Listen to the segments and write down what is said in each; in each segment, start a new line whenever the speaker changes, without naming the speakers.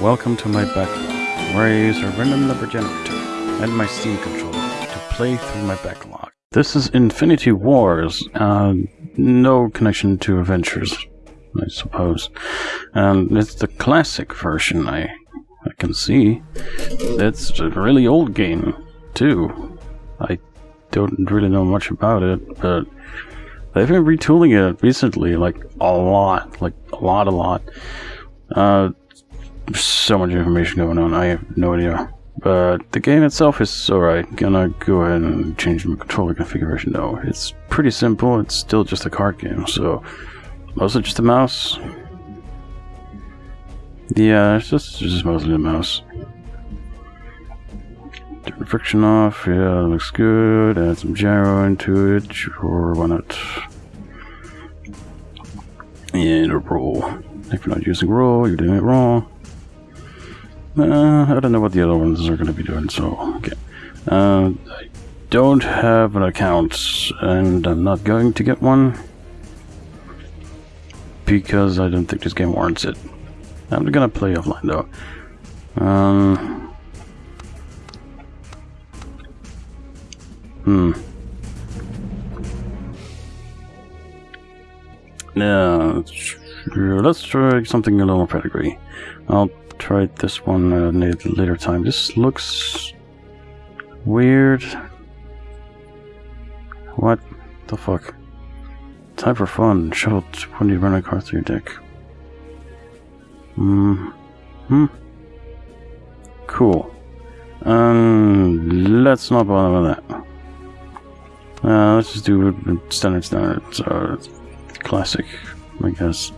Welcome to my backlog, where I use a random number generator and my Steam controller to play through my backlog. This is Infinity Wars, uh, no connection to Adventures, I suppose. And it's the classic version, I, I can see. It's a really old game, too. I don't really know much about it, but they've been retooling it recently, like a lot, like a lot, a lot. Uh, so much information going on. I have no idea. But the game itself is alright. Gonna go ahead and change my controller configuration though. It's pretty simple. It's still just a card game, so mostly just a mouse. Yeah, it's just, just mostly a mouse. Turn the friction off. Yeah, looks good. Add some gyro into it. Sure, why not? And a roll. If you're not using roll, you're doing it wrong. Uh, I don't know what the other ones are going to be doing, so okay. Uh, I don't have an account, and I'm not going to get one because I don't think this game warrants it. I'm gonna play offline though. Um, hmm. Yeah, let's try something a little more pedigree. I'll tried this one uh, at a later time. This looks weird. What the fuck? Time for fun. Shuffle 20 random cards through your deck. Hmm. Hmm. Cool. Um, let's not bother with that. Uh, let's just do standard standard. So, classic, I guess.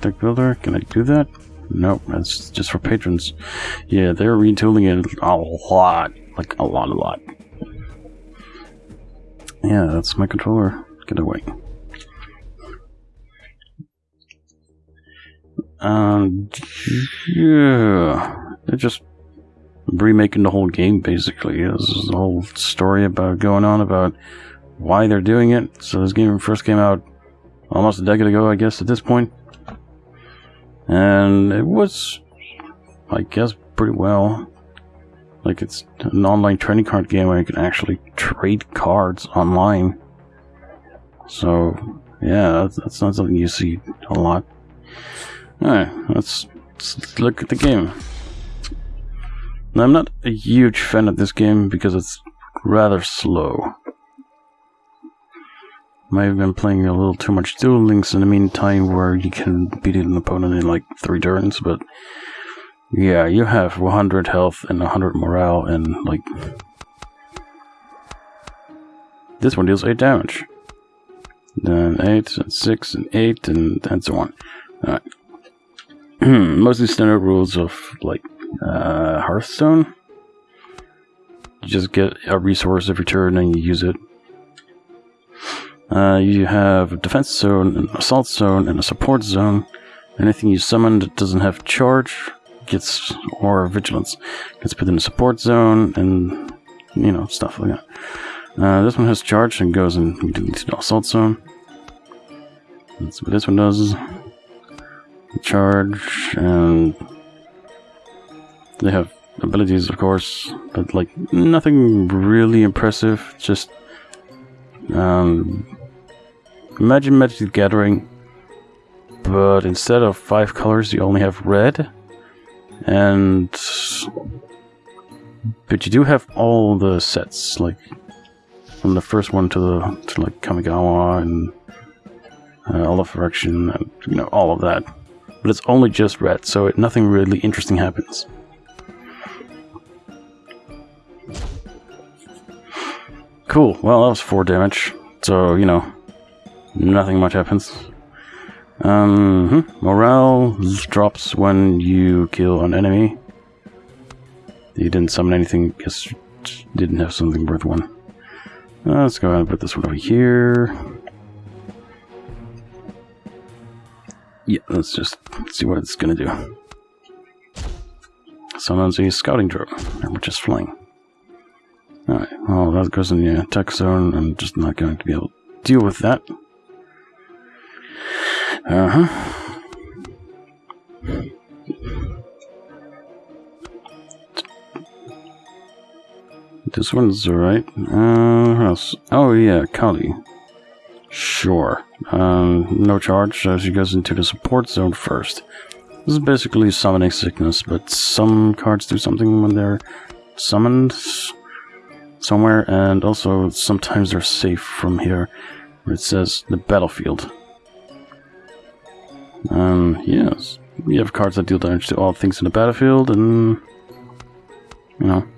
Deck builder, can I do that? Nope, that's just for patrons. Yeah, they're retooling it a lot. Like, a lot, a lot. Yeah, that's my controller. Get away. Um, yeah. They're just remaking the whole game, basically. This is the whole story about going on about why they're doing it. So this game first came out almost a decade ago, I guess, at this point and it was, I guess, pretty well. Like it's an online trading card game where you can actually trade cards online. So yeah, that's, that's not something you see a lot. Alright, let's, let's look at the game. Now, I'm not a huge fan of this game because it's rather slow. Might have been playing a little too much Duel Links in the meantime where you can beat an opponent in like three turns, but yeah, you have 100 health and 100 morale and like... This one deals 8 damage. Then 8 and 6 and 8 and, and so on. Alright. Mostly standard rules of like uh, Hearthstone. You just get a resource every turn and you use it. Uh, you have a defense zone, an assault zone, and a support zone. Anything you summon that doesn't have charge gets, or vigilance, gets put in the support zone, and, you know, stuff like that. Uh, this one has charge and goes into the assault zone. That's what this one does. Charge, and they have abilities, of course, but like nothing really impressive. Just um, Imagine Magic the Gathering, but instead of five colors, you only have red. And... But you do have all the sets, like, from the first one to the, to like Kamigawa and uh, all of Correction, and, you know, all of that. But it's only just red, so it, nothing really interesting happens. Cool, well that was 4 damage, so, you know, nothing much happens. Um, hmm. morale drops when you kill an enemy. You didn't summon anything, guess didn't have something worth one. Uh, let's go ahead and put this one over here. Yeah, let's just see what it's gonna do. Summons a scouting drone, we're just flying. Alright, well that goes in the attack zone, I'm just not going to be able to deal with that. Uh huh. This one's alright. Uh, else? Oh, yeah, Kali. Sure. Um, no charge, so she goes into the support zone first. This is basically summoning sickness, but some cards do something when they're summoned somewhere, and also sometimes they're safe from here. It says the battlefield. Um, yes. We have cards that deal damage to all things in the battlefield, and... You know...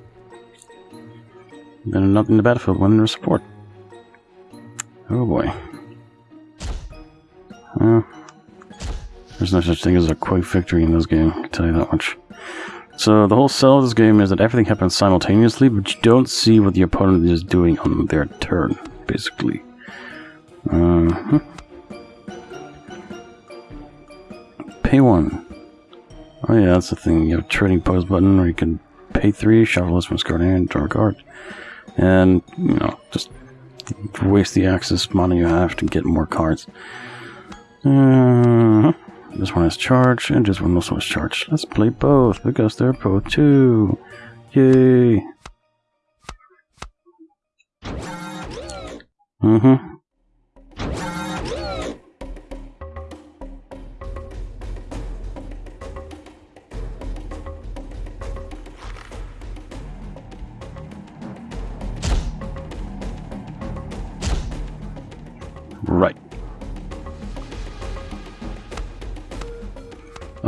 They're not in the battlefield when they're support. Oh boy. Uh, there's no such thing as a quick victory in this game, I can tell you that much. So the whole sell of this game is that everything happens simultaneously, but you don't see what the opponent is doing on their turn, basically. Uh Pay one. Oh yeah, that's the thing. You have a trading post button where you can pay three, shuffle this one's card and draw a card. And, you know, just waste the access money you have to get more cards. Uh, this one is charged, and this one also is charged. Let's play both, because they're both two. Yay! Mm-hmm.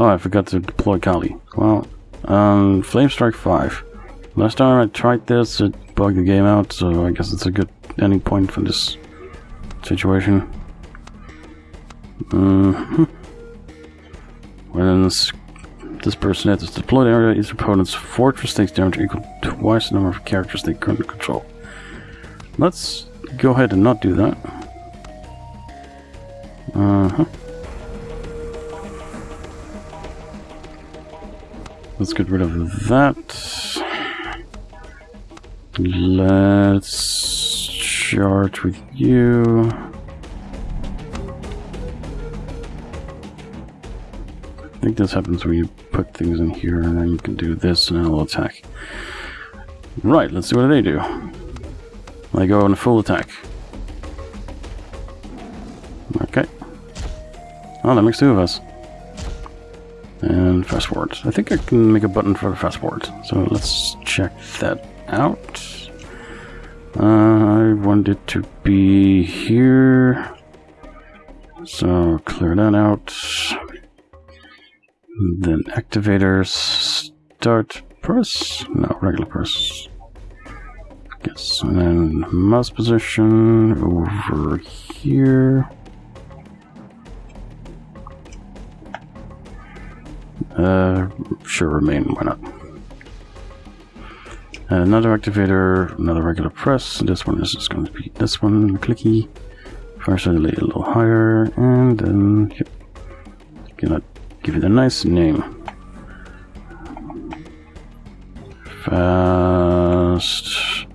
Oh, I forgot to deploy Kali. Well, um, Flame Strike 5. Last time I tried this, it bugged the game out, so I guess it's a good ending point for this situation. Mm -hmm. When this, this person enters the deployed area, each opponent's fortress takes damage equal to twice the number of characters they currently control. Let's go ahead and not do that. Uh-huh. Let's get rid of that. Let's charge with you. I think this happens when you put things in here and then you can do this and it'll attack. Right, let's see what they do. They go on a full attack. Okay. Oh, that makes two of us. And fast forward. I think I can make a button for the fast forward. So let's check that out. Uh, I want it to be here. So clear that out. Then activators start press. No, regular press. Yes, and then mouse position over here. Uh, sure, remain, why not? Another activator, another regular press. This one is just going to be this one, clicky. First, I'll lay a little higher, and then yep, gonna give it a nice name. Fast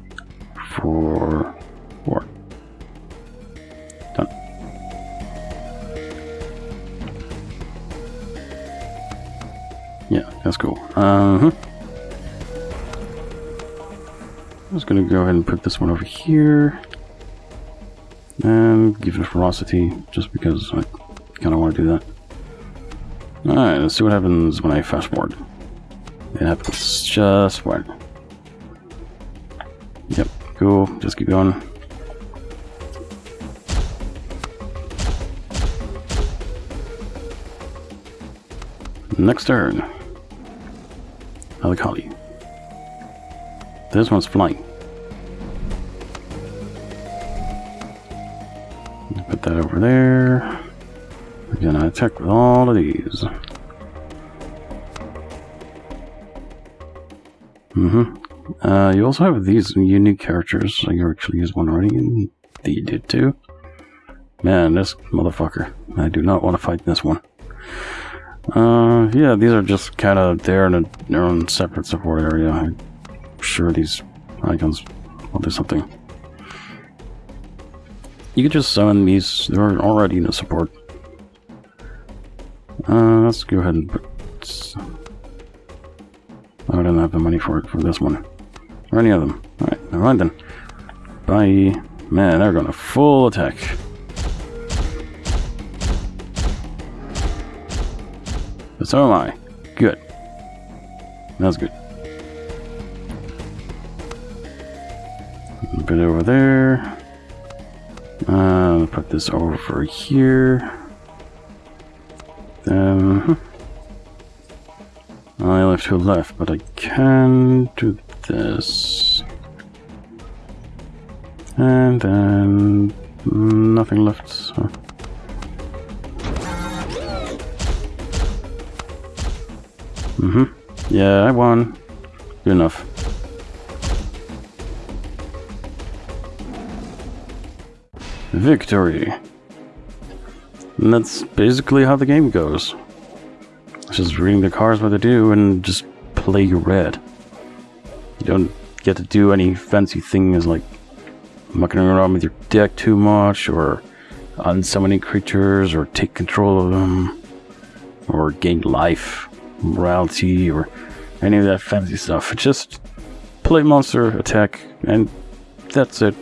for that's cool. Uh-huh. I'm just gonna go ahead and put this one over here. And give it a ferocity, just because I kind of want to do that. Alright, let's see what happens when I fast forward. It happens just when. Yep, cool. Just keep going. Next turn. Alikali. This one's flying. Put that over there. We're gonna attack with all of these. Mm-hmm. Uh, you also have these unique characters. I actually used one already, you did too. Man, this motherfucker. I do not want to fight this one. Uh, yeah, these are just kind of there in a, their own separate support area. I'm sure these icons will do something. You could just summon these, they're already in the support. Uh, let's go ahead and put... I don't have the money for it for this one. Or any of them. Alright. Alright then. Bye. Man, they're gonna full attack. So am I. Good. That's good. A bit over there. Uh, put this over here. Then I have two left, but I can do this. And then nothing left. So. Mm-hmm. Yeah, I won. Good enough. Victory. And that's basically how the game goes. It's just reading the cards what they do and just play your red. You don't get to do any fancy things like mucking around with your deck too much or unsummoning creatures or take control of them or gain life, morality, or any of that fancy stuff. Just play monster, attack, and that's it.